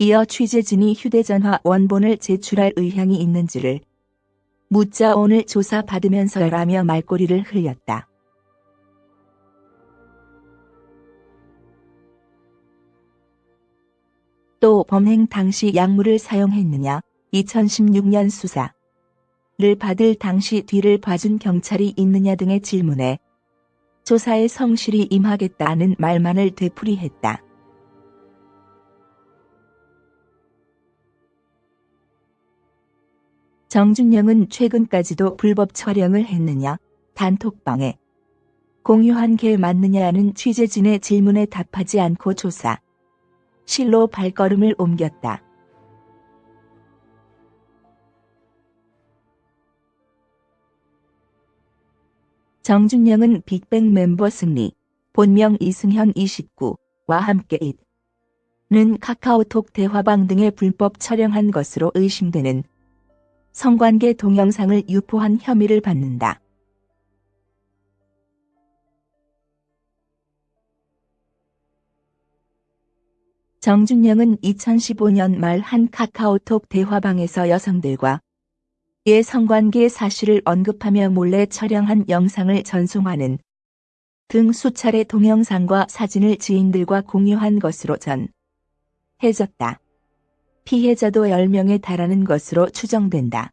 이어 취재진이 휴대전화 원본을 제출할 의향이 있는지를 묻자 오늘 조사받으면서라며 말꼬리를 흘렸다. 또 범행 당시 약물을 사용했느냐 2016년 수사를 받을 당시 뒤를 봐준 경찰이 있느냐 등의 질문에 조사에 성실히 임하겠다는 말만을 되풀이했다. 정준영은 최근까지도 불법 촬영을 했느냐, 단톡방에 공유한 게 맞느냐는 취재진의 질문에 답하지 않고 조사. 실로 발걸음을 옮겼다. 정준영은 빅뱅 멤버 승리, 본명 이승현 29와 함께 잇는 카카오톡 대화방 등의 불법 촬영한 것으로 의심되는 성관계 동영상을 유포한 혐의를 받는다. 정준영은 2015년 말 한 카카오톡 대화방에서 여성들과 의 성관계 사실을 언급하며 몰래 촬영한 영상을 전송하는 등 수차례 동영상과 사진을 지인들과 공유한 것으로 전해졌다. 피해자도 10명에 달하는 것으로 추정된다.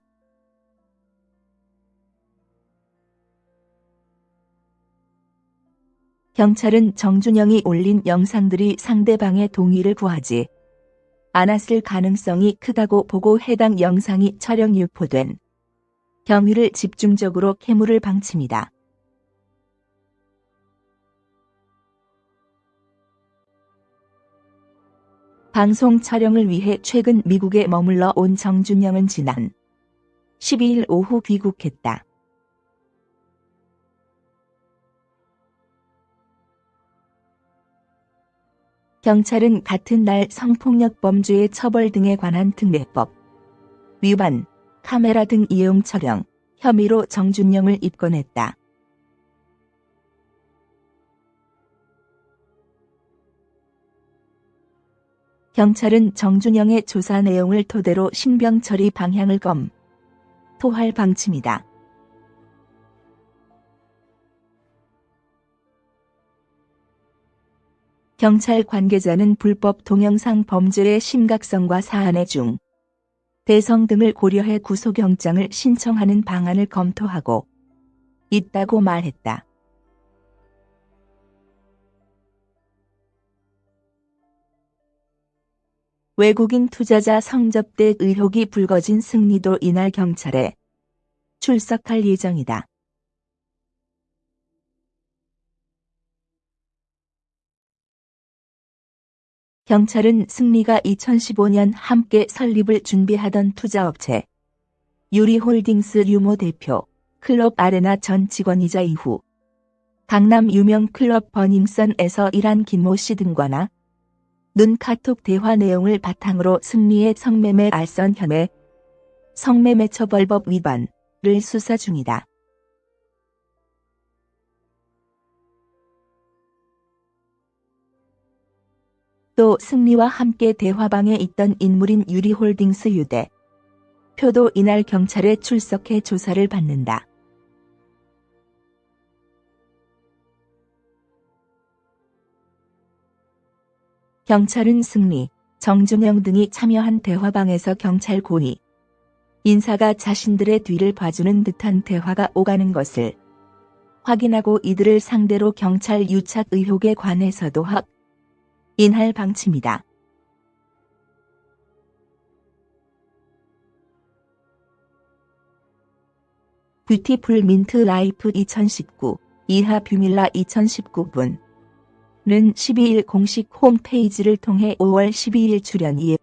경찰은 정준영이 올린 영상들이 상대방의 동의를 구하지 않았을 가능성이 크다고 보고 해당 영상이 촬영 유포된 경위를 집중적으로 캐물을 방침이다. 방송 촬영을 위해 최근 미국에 머물러 온 정준영은 지난 12일 오후 귀국했다. 경찰은 같은 날 성폭력 범죄의 처벌 등에 관한 특례법 위반, 카메라 등 이용 촬영 혐의로 정준영을 입건했다. 경찰은 정준영의 조사 내용을 토대로 신병 처리 방향을 검 토할 방침이다. 경찰 관계자는 불법 동영상 범죄의 심각성과 사안의 중 대성 등을 고려해 구속영장을 신청하는 방안을 검토하고 있다고 말했다. 외국인 투자자 성접대 의혹이 불거진 승리도 이날 경찰에 출석할 예정이다. 경찰은 승리가 2015년 함께 설립을 준비하던 투자업체 유리홀딩스 유모 대표 클럽 아레나 전 직원이자 이후 강남 유명 클럽 버닝썬에서 일한 김모 씨 등과나 눈 카톡 대화 내용을 바탕으로 승리의 성매매 알선 혐의 성매매 처벌법 위반을 수사 중이다. 또 승리와 함께 대화방에 있던 인물인 유리홀딩스 유대 표도 이날 경찰에 출석해 조사를 받는다. 경찰은 승리, 정준영 등이 참여한 대화방에서 경찰 고위 인사가 자신들의 뒤를 봐주는 듯한 대화가 오가는 것을 확인하고 이들을 상대로 경찰 유착 의혹에 관해서도 확인할 방침이다. Beautiful Mint Life 2019 이하 뷰민라 2019분 는 12일 공식 홈페이지를 통해 5월 12일 출연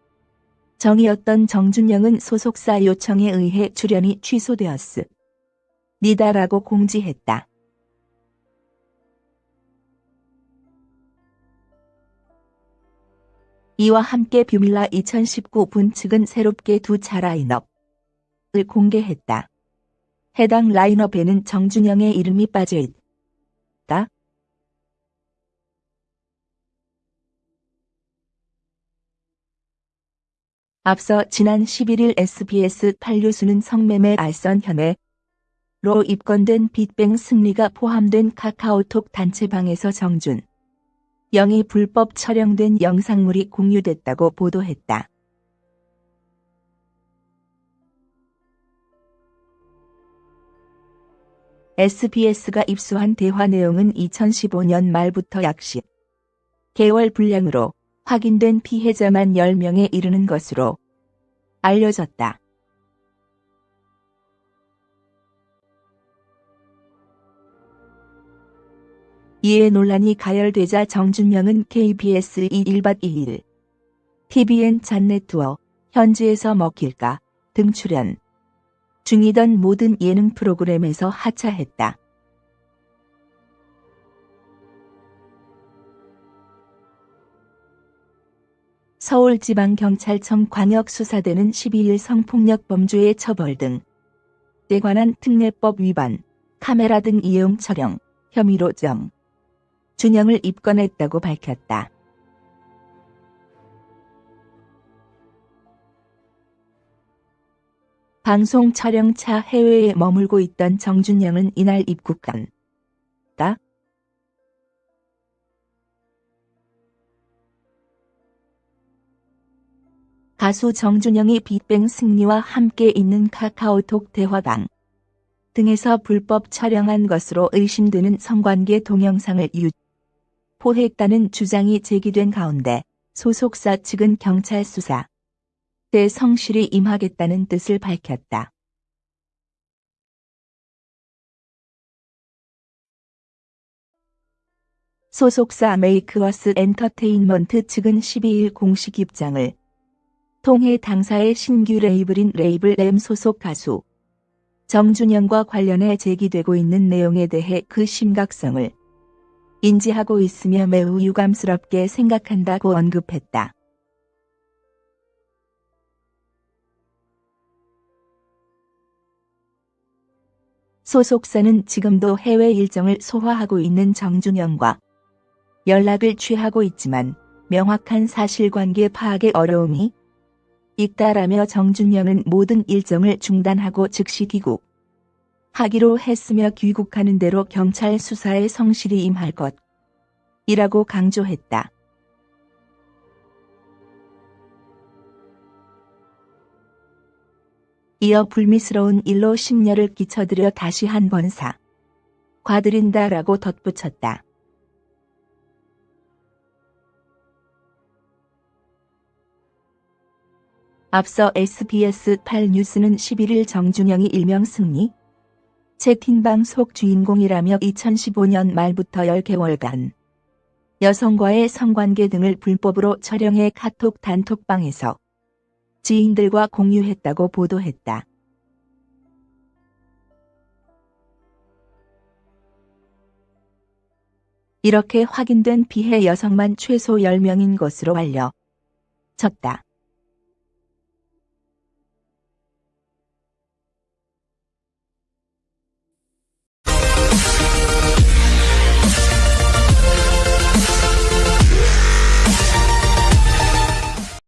예정이었던 정준영은 소속사 요청에 의해 출연이 취소되었습니다라고 공지했다. 이와 함께 뷰민라 2019 분 측은 새롭게 두 차 라인업을 공개했다. 해당 라인업에는 정준영의 이름이 빠져 있다. 앞서 지난 11일 SBS 판류수는 성매매 알선 혐의로 입건된 빅뱅 승리가 포함된 카카오톡 단체방에서 정준 영이 불법 촬영된 영상물이 공유됐다고 보도했다. SBS가 입수한 대화 내용은 2015년 말부터 약 10. 개월 분량으로 확인된 피해자만 10명에 이르는 것으로 알려졌다. 이에 논란이 가열되자 정준영은 KBS 21박 2일 TVN 잔네투어 현지에서 먹힐까 등 출연 중이던 모든 예능 프로그램에서 하차했다. 서울지방경찰청 광역수사대는 12일 성폭력 범죄의 처벌 등에 관한 특례법 위반, 카메라 등 이용 촬영 혐의로 정 준영을 입건했다고 밝혔다. 방송 촬영차 해외에 머물고 있던 정준영은 이날 입국한 가수 정준영이 빅뱅 승리와 함께 있는 카카오톡 대화방 등에서 불법 촬영한 것으로 의심되는 성관계 동영상을 유포했다는 주장이 제기된 가운데 소속사 측은 경찰 수사 대 성실히 임하겠다는 뜻을 밝혔다. 소속사 메이크어스 엔터테인먼트 측은 12일 공식 입장을 통해 당사의 신규 레이블인 레이블 M 소속 가수 정준영과 관련해 제기되고 있는 내용에 대해 그 심각성을 인지하고 있으며 매우 유감스럽게 생각한다고 언급했다. 소속사는 지금도 해외 일정을 소화하고 있는 정준영과 연락을 취하고 있지만 명확한 사실관계 파악에 어려움이 있다라며 정준영은 모든 일정을 중단하고 즉시 귀국 하기로 했으며 귀국하는 대로 경찰 수사에 성실히 임할 것 이라고 강조했다. 이어 불미스러운 일로 심려를 끼쳐드려 다시 한 번 사. 과드린다라고 덧붙였다. 앞서 SBS 8 뉴스는 11일 정준영이 일명 승리 채팅방 속 주인공이라며 2015년 말부터 10개월간 여성과의 성관계 등을 불법으로 촬영해 카톡 단톡방에서 지인들과 공유했다고 보도했다. 이렇게 확인된 피해 여성만 최소 10명인 것으로 알려졌다.